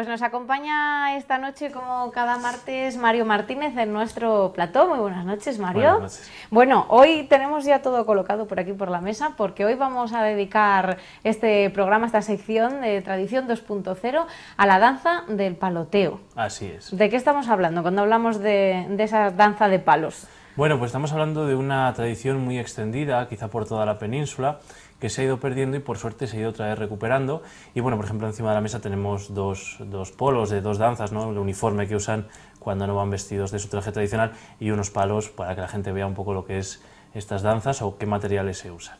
Pues nos acompaña esta noche, como cada martes, Mario Martínez en nuestro plató. Muy buenas noches, Mario. Buenas noches. Bueno, hoy tenemos ya todo colocado por aquí por la mesa, porque hoy vamos a dedicar este programa, esta sección de Tradición 2.0 a la danza del paloteo. Así es. ¿De qué estamos hablando cuando hablamos de, de esa danza de palos? Bueno, pues estamos hablando de una tradición muy extendida, quizá por toda la península, que se ha ido perdiendo y por suerte se ha ido otra vez recuperando. Y bueno, por ejemplo, encima de la mesa tenemos dos, dos polos de dos danzas, ¿no? el uniforme que usan cuando no van vestidos de su traje tradicional y unos palos para que la gente vea un poco lo que es estas danzas o qué materiales se usan.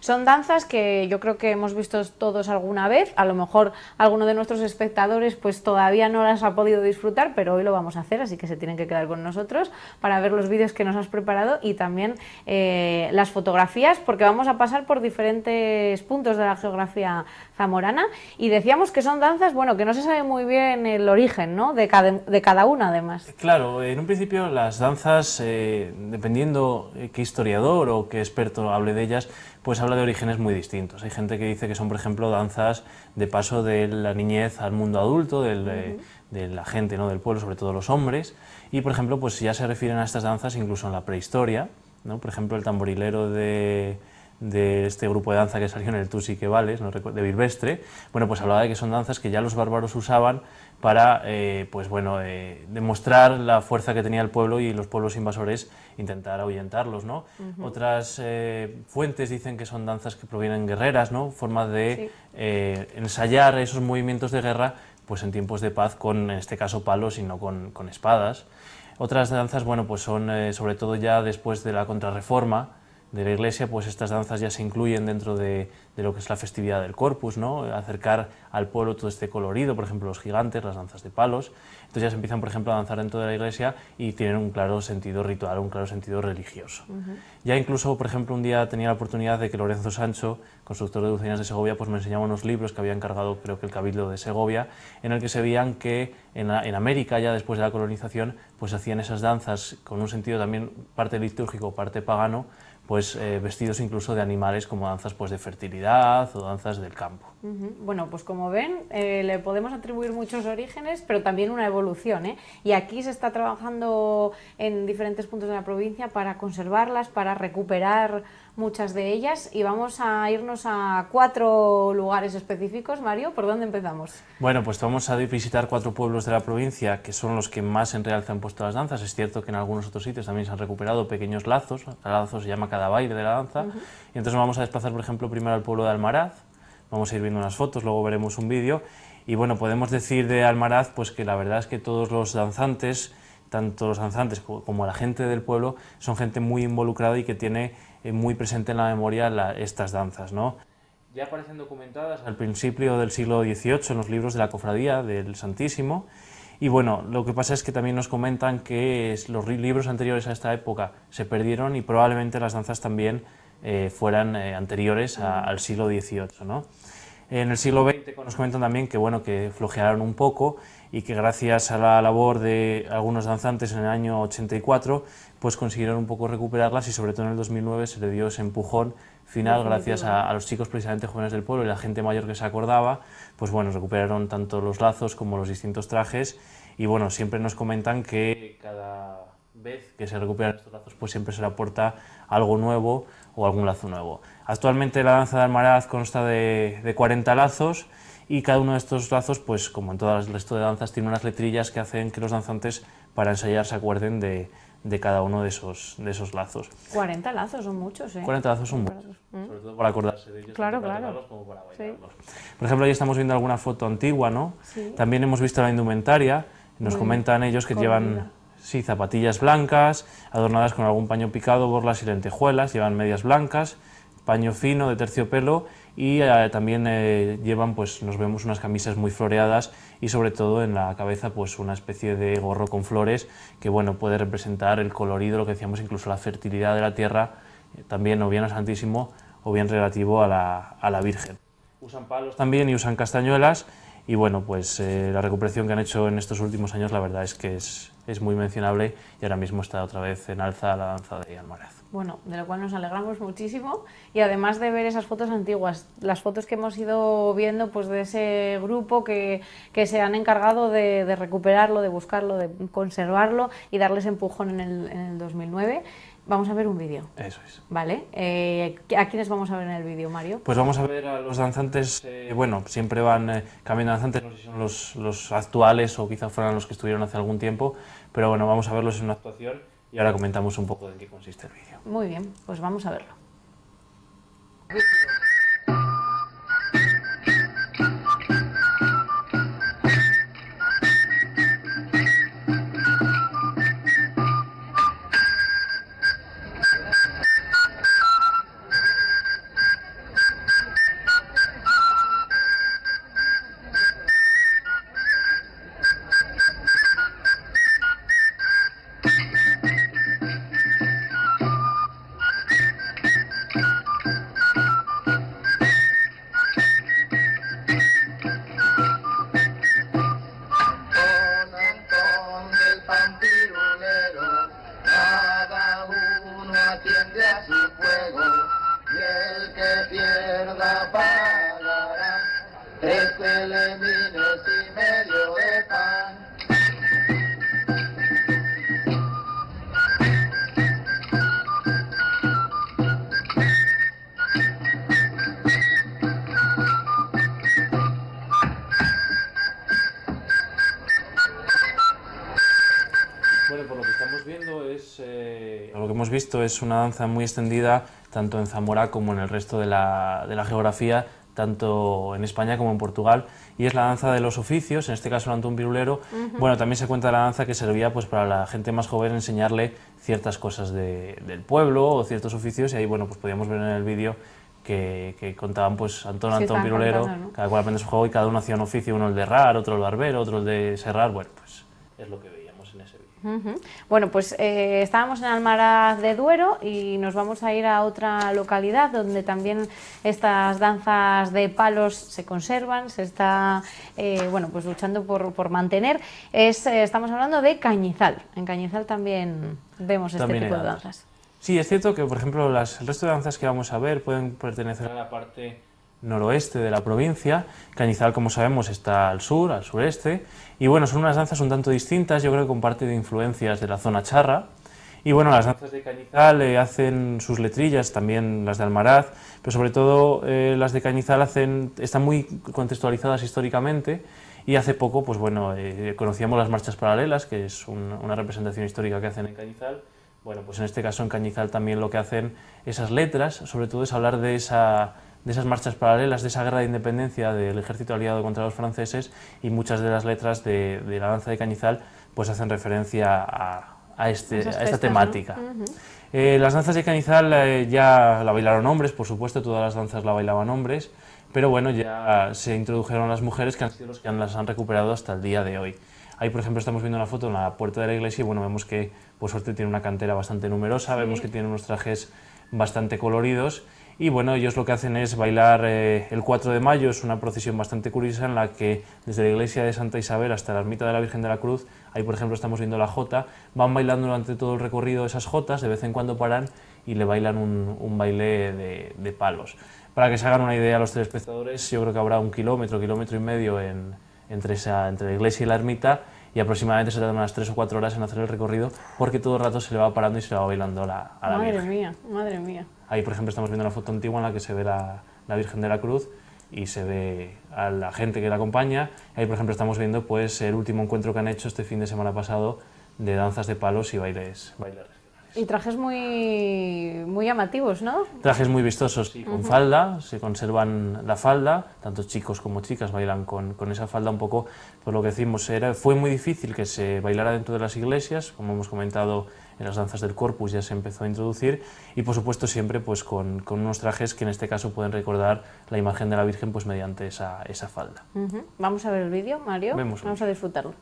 Son danzas que yo creo que hemos visto todos alguna vez, a lo mejor alguno de nuestros espectadores pues todavía no las ha podido disfrutar, pero hoy lo vamos a hacer, así que se tienen que quedar con nosotros para ver los vídeos que nos has preparado y también eh, las fotografías, porque vamos a pasar por diferentes puntos de la geografía zamorana y decíamos que son danzas, bueno, que no se sabe muy bien el origen, ¿no? De cada, de cada una además. Claro, en un principio las danzas, eh, dependiendo eh, qué historiador o qué experto hable de ellas, pues habla de orígenes muy distintos. Hay gente que dice que son, por ejemplo, danzas de paso de la niñez al mundo adulto, del, de la gente ¿no? del pueblo, sobre todo los hombres, y, por ejemplo, pues ya se refieren a estas danzas incluso en la prehistoria, ¿no? por ejemplo, el tamborilero de, de este grupo de danza que salió en el Tusi que vales, de Bilvestre, bueno, pues hablaba de que son danzas que ya los bárbaros usaban para, eh, pues bueno, eh, demostrar la fuerza que tenía el pueblo y los pueblos invasores intentar ahuyentarlos, ¿no? Otras eh, fuentes dicen que son danzas que provienen guerreras, ¿no? Forma de Sí. ensayar esos movimientos de guerra, pues en tiempos de paz con, en este caso, palos y no con, con espadas. Otras danzas, bueno, pues son sobre todo ya después de la contrarreforma de la iglesia, pues estas danzas ya se incluyen dentro de, de lo que es la festividad del Corpus, ¿no? Acercar al pueblo todo este colorido, por ejemplo, los gigantes, las danzas de palos. Entonces ya se empiezan, por ejemplo, a danzar dentro de la iglesia y tienen un claro sentido ritual, un claro sentido religioso. Ya incluso, por ejemplo, un día tenía la oportunidad de que Lorenzo Sancho, constructor de Dulcinas de Segovia, pues me enseñaba unos libros que había encargado, creo que el Cabildo de Segovia, en el que se veían que en, la- en América, ya después de la colonización, pues hacían esas danzas con un sentido también parte litúrgico, parte pagano, pues eh, vestidos incluso de animales como danzas pues de fertilidad o danzas del campo. Bueno, pues como ven, eh, le podemos atribuir muchos orígenes, pero también una evolución. ¿eh? Y aquí se está trabajando en diferentes puntos de la provincia para conservarlas, para recuperar muchas de ellas. Y vamos a irnos a cuatro lugares específicos. Mario, ¿por dónde empezamos? Bueno, pues vamos a visitar cuatro pueblos de la provincia que son los que más en realce han puesto las danzas. Es cierto que en algunos otros sitios también se han recuperado pequeños lazos, cada lazo se llama cada baile de la danza. Y entonces vamos a desplazar, por ejemplo, primero al pueblo de Almaraz, vamos a ir viendo unas fotos, luego veremos un vídeo. Y bueno, podemos decir de Almaraz pues que la verdad es que todos los danzantes, tanto los danzantes co- como la gente del pueblo, son gente muy involucrada y que tiene eh, muy presente en la memoria estas danzas, ¿no? Ya aparecen documentadas al principio del siglo XVIII en los libros de la Cofradía del Santísimo. Y bueno, lo que pasa es que también nos comentan que los libros anteriores a esta época se perdieron y probablemente las danzas también eh, fueran eh, anteriores al siglo XVIII. En el siglo XX nos comentan también que, bueno, que flojearon un poco y que gracias a la labor de algunos danzantes en el año 84 pues consiguieron un poco recuperarlas y sobre todo en el 2009 se le dio ese empujón final gracias a, a los chicos precisamente jóvenes del pueblo y la gente mayor que se acordaba, pues bueno, recuperaron tanto los lazos como los distintos trajes y bueno, siempre nos comentan que cada vez que se recuperan estos lazos pues siempre se le aporta algo nuevo o algún lazo nuevo. Actualmente la danza de Almaraz consta de, de 40 lazos y cada uno de estos lazos, pues como en todo el resto de danzas, tiene unas letrillas que hacen que los danzantes para ensayar se acuerden de, de cada uno de esos, de esos lazos. 40 lazos, son muchos, ¿eh? 40 lazos son muchos, sobre todo para acordarse de ellos, Claro, para claro. como para Sí. bailarlos. Por ejemplo, ahí estamos viendo alguna foto antigua, ¿no? Sí. También hemos visto la indumentaria, nos comentan ellos que llevan sí, zapatillas blancas, adornadas con algún paño picado, borlas y lentejuelas, llevan medias blancas, paño fino de terciopelo y eh, también eh, llevan, pues nos vemos unas camisas muy floreadas y sobre todo en la cabeza pues una especie de gorro con flores que bueno puede representar el colorido, lo que decíamos incluso la fertilidad de la tierra, eh, también o bien al Santísimo o bien relativo a la, a la Virgen. Usan palos también y usan castañuelas y bueno, pues la recuperación que han hecho en estos últimos años la verdad es que es, es muy mencionable y ahora mismo está otra vez en alza la danza de Almaraz. Bueno, de lo cual nos alegramos muchísimo y además de ver esas fotos antiguas, las fotos que hemos ido viendo pues de ese grupo que, que se han encargado de, de, recuperarlo, de buscarlo, de conservarlo y darles empujón en el, en el 2009. Vamos a ver un vídeo. Eso es. Vale. Eh, ¿A quiénes vamos a ver en el vídeo, Mario? Pues vamos a ver a los danzantes, eh, bueno, siempre van eh, cambiando danzantes, no sé si son los, los actuales o quizás fueran los que estuvieron hace algún tiempo, pero bueno, vamos a verlos en una actuación y ahora comentamos un poco de qué consiste el vídeo. Muy bien, pues vamos a verlo. Hemos visto es una danza muy extendida tanto en Zamora como en el resto de la, de la, geografía, tanto en España como en Portugal, y es la danza de los oficios, en este caso el Antón Pirulero. Uh -huh. Bueno, también se cuenta la danza que servía pues, para la gente más joven enseñarle ciertas cosas de, del pueblo o ciertos oficios, y ahí bueno, pues podíamos ver en el vídeo que, que, contaban pues Antón, sí, Antón Pirulero, contando, ¿no? cada cual aprende su juego y cada uno hacía un oficio, uno el de herrar, otro el barbero, otro el de serrar, bueno, pues es lo que vídeo. Uh -huh. Bueno, pues eh, estábamos en Almaraz de Duero y nos vamos a ir a otra localidad donde también estas danzas de palos se conservan, se está eh, bueno, pues luchando por, por mantener. Es, eh, estamos hablando de Cañizal. En Cañizal también vemos este tipo de danzas. Sí, es cierto que, por ejemplo, las, el resto de danzas que vamos a ver pueden pertenecer a la parte noroeste de la provincia. Cañizal, como sabemos, está al sur, al sureste. Y bueno, son unas danzas un tanto distintas, yo creo que con parte de influencias de la zona charra. Y bueno, las danzas de Cañizal eh, hacen sus letrillas, también las de Almaraz, pero sobre todo eh, las de Cañizal hacen, están muy contextualizadas históricamente. Y hace poco, pues bueno, eh, conocíamos las marchas paralelas, que es un, una representación histórica que hacen en Cañizal. Bueno, pues en este caso en Cañizal también lo que hacen esas letras, sobre todo es hablar de esa de esas marchas paralelas, de esa guerra de independencia del ejército aliado contra los franceses y muchas de las letras de, de la danza de Cañizal pues hacen referencia a, a, este, a esta temática. Uh -huh. eh, las danzas de Cañizal eh, ya la bailaron hombres, por supuesto, todas las danzas la bailaban hombres, pero bueno, ya se introdujeron las mujeres que han sido los que las han recuperado hasta el día de hoy. Ahí, por ejemplo, estamos viendo una foto en la puerta de la iglesia y bueno, vemos que por suerte tiene una cantera bastante numerosa, sí. vemos que tiene unos trajes bastante coloridos y bueno, ellos lo que hacen es bailar eh, el 4 de mayo, es una procesión bastante curiosa en la que desde la iglesia de Santa Isabel hasta la ermita de la Virgen de la Cruz, ahí por ejemplo estamos viendo la jota, van bailando durante todo el recorrido esas jotas, de vez en cuando paran y le bailan un, un baile de, de, palos. Para que se hagan una idea los telespectadores, yo creo que habrá un kilómetro, kilómetro y medio en, entre, esa, entre la iglesia y la ermita y aproximadamente se tardan unas 3 o 4 horas en hacer el recorrido porque todo el rato se le va parando y se le va bailando la, a la Madre Virgen. mía, madre mía. Ahí, por ejemplo, estamos viendo una foto antigua en la que se ve la, la, Virgen de la Cruz y se ve a la gente que la acompaña. Ahí, por ejemplo, estamos viendo pues, el último encuentro que han hecho este fin de semana pasado de danzas de palos y bailes, bailes y trajes muy, muy llamativos, ¿no? Trajes muy vistosos, sí, con uh -huh. falda, se conservan la falda, tanto chicos como chicas bailan con, con, esa falda un poco, por lo que decimos, era, fue muy difícil que se bailara dentro de las iglesias, como hemos comentado en las danzas del corpus ya se empezó a introducir, y por supuesto siempre pues con, con unos trajes que en este caso pueden recordar la imagen de la Virgen pues mediante esa, esa falda. Uh -huh. Vamos a ver el vídeo, Mario, Vemos vamos a disfrutarlo.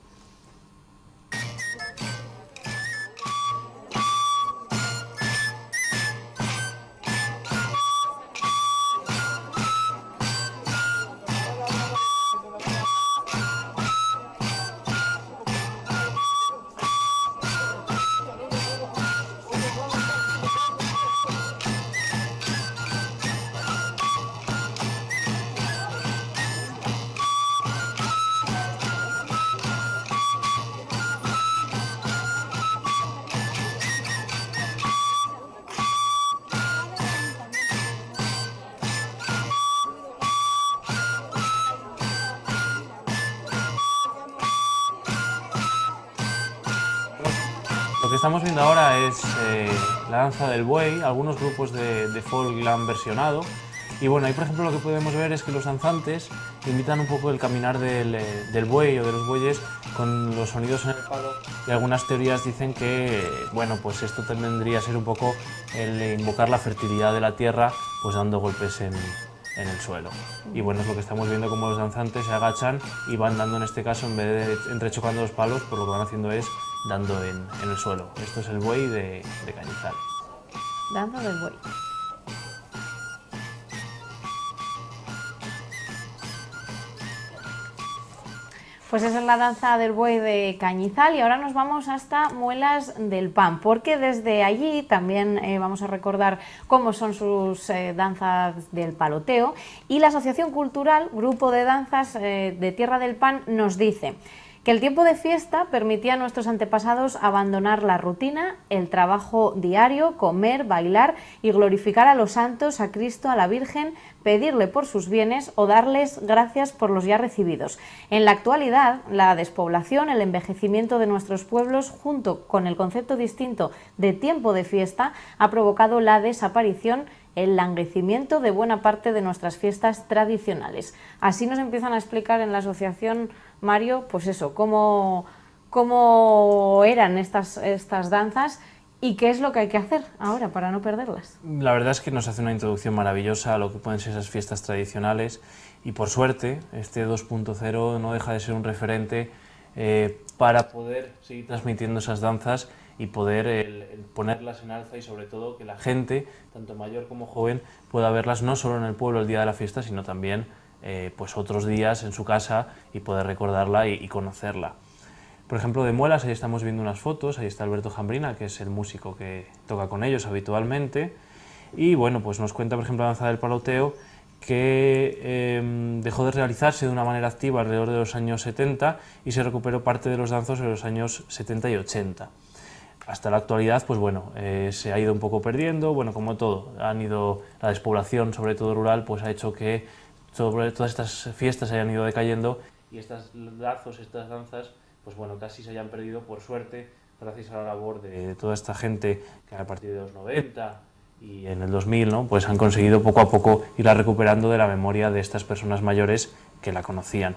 Estamos viendo ahora es eh, la danza del buey, algunos grupos de, de folk la han versionado. Y bueno, ahí por ejemplo lo que podemos ver es que los danzantes imitan un poco el caminar del, eh, del, buey o de los bueyes con los sonidos en el palo y algunas teorías dicen que, bueno, pues esto tendría que ser un poco el invocar la fertilidad de la tierra pues dando golpes en, en el suelo. Y bueno, es lo que estamos viendo como los danzantes se agachan y van dando en este caso, en vez de entrechocando los palos, pues lo que van haciendo es dando en, el suelo. Esto es el buey de, de Cañizal. Danza del buey. Pues esa es la danza del buey de Cañizal y ahora nos vamos hasta Muelas del Pan, porque desde allí también eh, vamos a recordar cómo son sus eh, danzas del paloteo y la Asociación Cultural Grupo de Danzas eh, de Tierra del Pan nos dice que el tiempo de fiesta permitía a nuestros antepasados abandonar la rutina, el trabajo diario, comer, bailar y glorificar a los santos, a Cristo, a la Virgen, pedirle por sus bienes o darles gracias por los ya recibidos. En la actualidad, la despoblación, el envejecimiento de nuestros pueblos, junto con el concepto distinto de tiempo de fiesta, ha provocado la desaparición el languecimiento de buena parte de nuestras fiestas tradicionales. Así nos empiezan a explicar en la asociación Mario, pues eso, cómo, cómo eran estas, estas danzas y qué es lo que hay que hacer ahora para no perderlas. La verdad es que nos hace una introducción maravillosa a lo que pueden ser esas fiestas tradicionales y por suerte este 2.0 no deja de ser un referente eh, para poder seguir transmitiendo esas danzas y poder ponerlas en alza y sobre todo que la gente, tanto mayor como joven, pueda verlas no solo en el pueblo el día de la fiesta, sino también eh, pues otros días en su casa y poder recordarla y, conocerla. Por ejemplo, de Muelas, ahí estamos viendo unas fotos, ahí está Alberto Jambrina, que es el músico que toca con ellos habitualmente, y bueno, pues nos cuenta, por ejemplo, la danza del paloteo, que em, dejó de realizarse de una manera activa alrededor de los años 70 y se recuperó parte de los danzos en los años 70 y 80. Hasta la actualidad, pues bueno, eh, se ha ido un poco perdiendo, bueno, como todo, han ido, la despoblación, sobre todo rural, pues ha hecho que sobre todas estas fiestas hayan ido decayendo y estos lazos, estas danzas, pues bueno, casi se hayan perdido por suerte gracias a la labor de, toda esta gente que a partir de los 90 y en el 2000, ¿no? pues han conseguido poco a poco irla recuperando de la memoria de estas personas mayores que la conocían.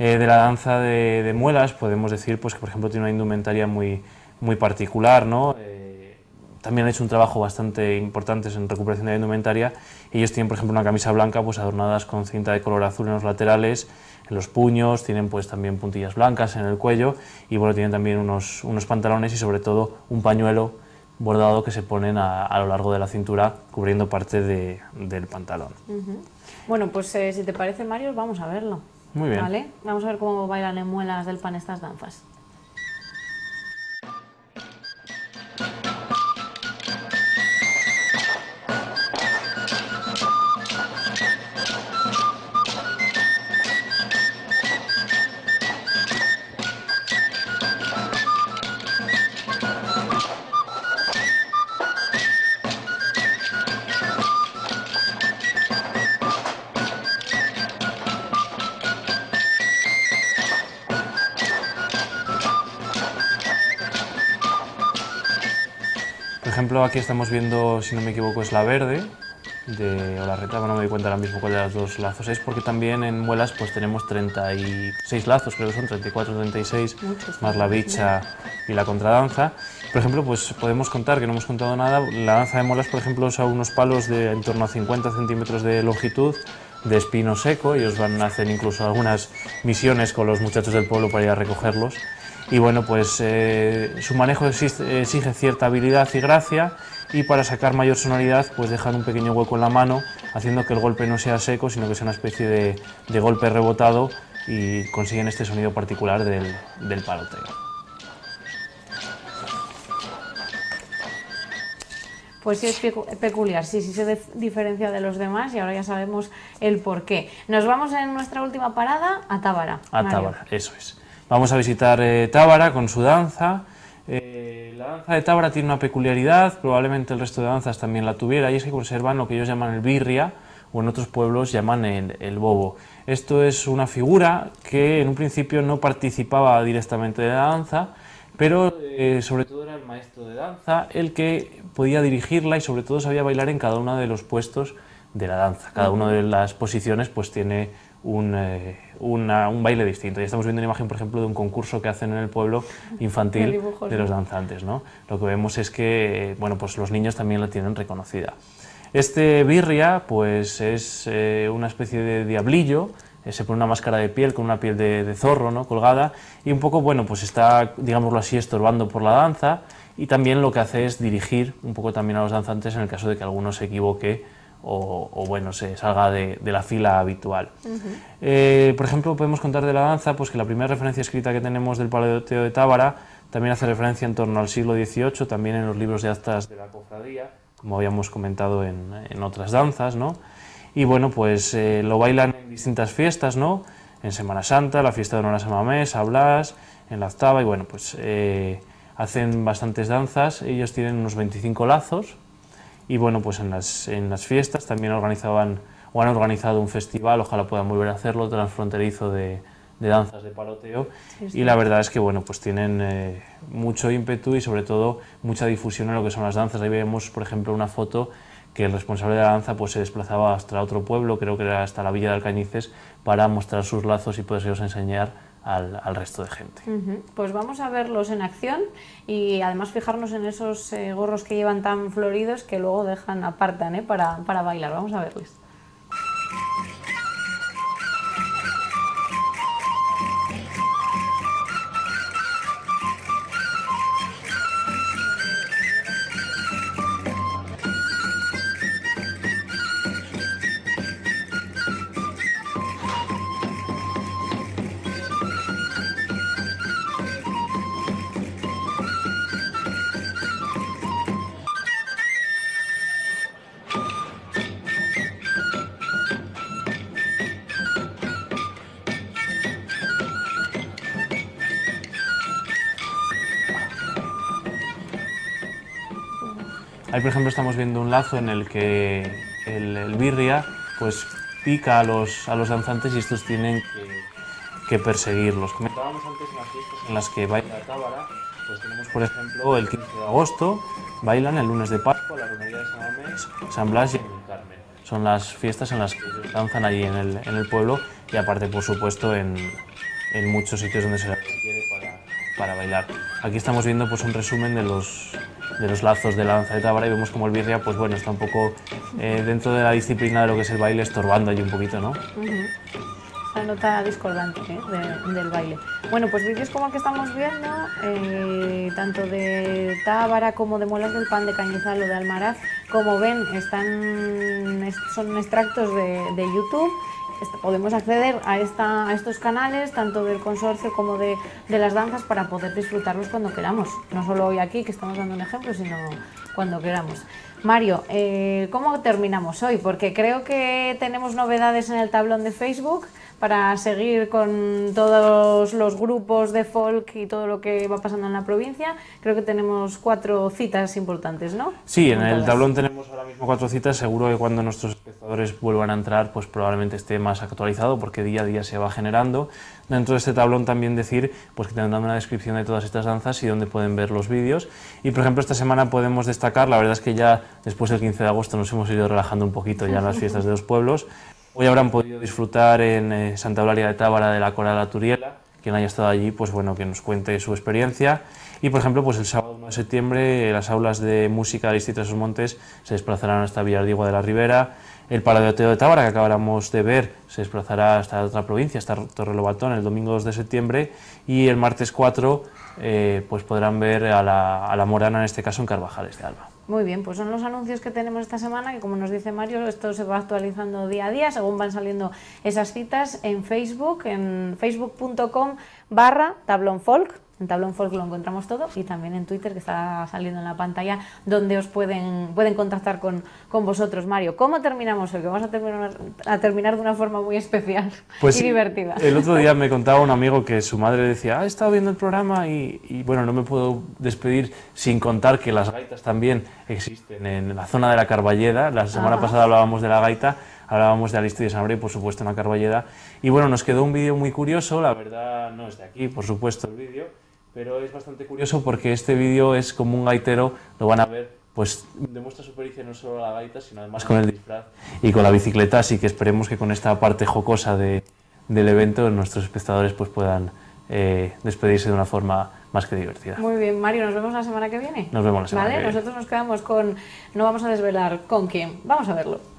Eh, de la danza de, muelas podemos decir pues, que por ejemplo tiene una indumentaria muy, muy particular, ¿no? Eh, también han hecho un trabajo bastante importante en recuperación de la indumentaria. Ellos tienen, por ejemplo, una camisa blanca pues, adornadas con cinta de color azul en los laterales, en los puños, tienen pues también puntillas blancas en el cuello y bueno, tienen también unos, unos pantalones y sobre todo un pañuelo bordado que se ponen a, lo largo de la cintura cubriendo parte de, del pantalón. Bueno, pues eh, si te parece Mario, vamos a verlo. Muy bien. ¿Vale? Vamos a ver cómo bailan en muelas del pan estas danzas. Ejemplo, aquí estamos viendo, si no me equivoco, es la verde de Olarreta, no me doy cuenta ahora mismo cuál de las dos lazos es, porque también en muelas pues tenemos 36 lazos, creo que son 34, 36, más la bicha y la contradanza. Por ejemplo, pues podemos contar, que no hemos contado nada, la danza de muelas, por ejemplo, usa unos palos de en torno a 50 centímetros de longitud, de espino seco, ellos van a hacer incluso algunas misiones con los muchachos del pueblo para ir a recogerlos y bueno, pues eh, su manejo exige cierta habilidad y gracia y para sacar mayor sonoridad pues dejan un pequeño hueco en la mano haciendo que el golpe no sea seco sino que sea una especie de, golpe rebotado y consiguen este sonido particular del, del paloteo. Pues sí es peculiar, sí, sí se diferencia de los demás y ahora ya sabemos el por qué. Nos vamos en nuestra última parada a Tábara. A Tábara, eso es. Vamos a visitar eh, Tábara con su danza. Eh, la danza de Tábara tiene una peculiaridad, probablemente el resto de danzas también la tuviera, y es que conservan lo que ellos llaman el birria, o en otros pueblos llaman el, bobo. Esto es una figura que en un principio no participaba directamente de la danza, pero eh, sobre todo era el maestro de danza el que podía dirigirla y sobre todo sabía bailar en cada uno de los puestos de la danza. Cada una de las posiciones pues tiene un, un baile distinto. Ya estamos viendo una imagen, por ejemplo, de un concurso que hacen en el pueblo infantil de los danzantes. ¿no? Lo que vemos es que bueno, pues los niños también la tienen reconocida. Este birria pues es eh, una especie de diablillo, eh, se pone una máscara de piel con una piel de, zorro ¿no? colgada y un poco, bueno, pues está, digámoslo así, estorbando por la danza y también lo que hace es dirigir un poco también a los danzantes en el caso de que alguno se equivoque o, bueno, se salga de, la fila habitual. Eh, por ejemplo, podemos contar de la danza pues que la primera referencia escrita que tenemos del Paleoteo de Tábara también hace referencia en torno al siglo XVIII, también en los libros de actas de la cofradía, como habíamos comentado en, en otras danzas, ¿no? Y bueno, pues eh, lo bailan en distintas fiestas, ¿no? En Semana Santa, la fiesta de honor a San Mamés, a Blas, en la Octava, y bueno, pues eh, hacen bastantes danzas, ellos tienen unos 25 lazos, y bueno, pues en las, en las fiestas también organizaban o han organizado un festival, ojalá puedan volver a hacerlo, transfronterizo de, de danzas de paloteo y la verdad es que bueno pues tienen eh, mucho ímpetu y sobre todo mucha difusión en lo que son las danzas. Ahí vemos por ejemplo una foto que el responsable de la danza pues se desplazaba hasta otro pueblo creo que era hasta la villa de Alcañices para mostrar sus lazos y poderlos enseñar al, resto de gente. Pues vamos a verlos en acción y además fijarnos en esos eh, gorros que llevan tan floridos que luego dejan, apartan ¿eh? para, para bailar. Vamos a verles. Ahí, por ejemplo, estamos viendo un lazo en el que el, birria pues, pica a los, a los danzantes y estos tienen que, perseguirlos. Comentábamos antes en las fiestas en las que baila Tábara, pues tenemos, por ejemplo, el 15 de agosto, bailan el lunes de Pascua, la romería de San Mamés, San Blas y el Carmen. Son las fiestas en las que danzan allí en el, en el pueblo y aparte, por supuesto, en, en muchos sitios donde se requiere para, para bailar. Aquí estamos viendo pues, un resumen de los, de los lazos de la danza de Tábara y vemos como el birria pues bueno, está un poco eh, dentro de la disciplina de lo que es el baile estorbando allí un poquito, ¿no? La nota discordante ¿eh? del baile. Bueno, pues vídeos como el que estamos viendo, eh, tanto de Tábara como de Muelas del Pan, de Cañizal o de Almaraz, como ven, están, son extractos de, de YouTube podemos acceder a, esta, a, estos canales, tanto del consorcio como de, de, las danzas, para poder disfrutarlos cuando queramos. No solo hoy aquí, que estamos dando un ejemplo, sino cuando queramos. Mario, eh, ¿cómo terminamos hoy? Porque creo que tenemos novedades en el tablón de Facebook para seguir con todos los grupos de folk y todo lo que va pasando en la provincia. Creo que tenemos cuatro citas importantes, ¿no? Sí, en el tablón tenemos ahora mismo cuatro citas. Seguro que cuando nuestros espectadores vuelvan a entrar, pues probablemente esté más actualizado porque día a día se va generando. Dentro de este tablón también decir pues que tendrán una descripción de todas estas danzas y dónde pueden ver los vídeos. Y por ejemplo esta semana podemos destacar, la verdad es que ya después del 15 de agosto nos hemos ido relajando un poquito ya en las fiestas de los pueblos, Hoy habrán podido disfrutar en eh, Santa Eulalia de Tábara de la Coral Turiela. Quien haya estado allí, pues bueno, que nos cuente su experiencia. Y por ejemplo, pues el sábado 1 de septiembre las aulas de música del Distrito de Sus Montes se desplazarán hasta Villardigua de la Ribera. El Paladoteo de Tábara, que acabamos de ver, se desplazará hasta otra provincia, hasta Torrelobatón, el domingo 2 de septiembre. Y el martes 4, eh, pues podrán ver a la, a la Morana, en este caso en Carvajales de Alba. Muy bien, pues son los anuncios que tenemos esta semana, que como nos dice Mario, esto se va actualizando día a día, según van saliendo esas citas en Facebook, en facebook.com barra tablonfolk, en Tablón Folk lo encontramos todo y también en Twitter que está saliendo en la pantalla donde os pueden, pueden contactar con, con vosotros. Mario, ¿cómo terminamos hoy? Que vamos a terminar, a terminar de una forma muy especial pues y divertida. El otro día me contaba un amigo que su madre decía, ah, he estado viendo el programa y, y, bueno, no me puedo despedir sin contar que las gaitas también existen en la zona de la Carballeda. La semana pasada hablábamos de la gaita hablábamos de Alisto y de San y por supuesto en la Carballeda. Y bueno, nos quedó un vídeo muy curioso, la verdad no es de aquí, por supuesto, el vídeo, pero es bastante curioso porque este vídeo es como un gaitero, lo van a ver, pues demuestra su pericia no solo a la gaita, sino además con el disfraz y con la bicicleta, así que esperemos que con esta parte jocosa de, del evento nuestros espectadores pues puedan eh, despedirse de una forma más que divertida. Muy bien, Mario, nos vemos la semana que viene. Nos vemos la semana ¿Vale? que viene. Nosotros nos quedamos con... No vamos a desvelar con quién. Vamos a verlo.